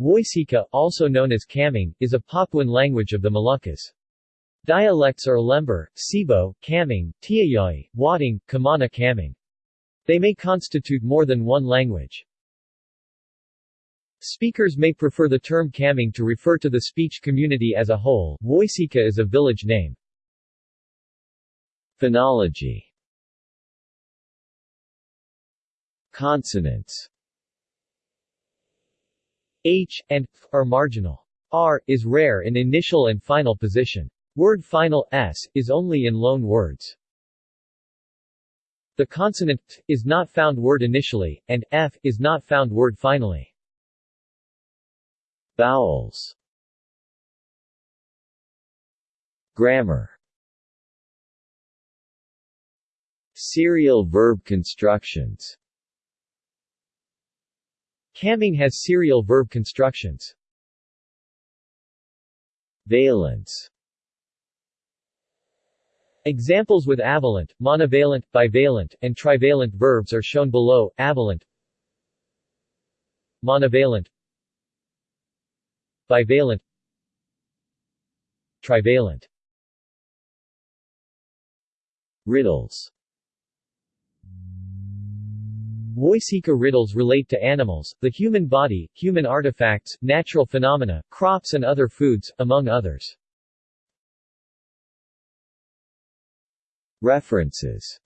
Woisika, also known as Kamang, is a Papuan language of the Moluccas. Dialects are Lembur, Cebu, Kamang, Tiayai, Wading, Kamana Kamang. They may constitute more than one language. Speakers may prefer the term Kamang to refer to the speech community as a whole. Woisika is a village name. Phonology Consonants H and f are marginal. R is rare in initial and final position. Word final s is only in loan words. The consonant t is not found word initially, and f is not found word finally. Vowels Grammar Serial verb constructions Kamang has serial verb constructions. Valence Examples with avalent, monovalent, bivalent, and trivalent verbs are shown below. Avalent Monovalent Bivalent Trivalent Riddles Woisika riddles relate to animals, the human body, human artifacts, natural phenomena, crops and other foods, among others. References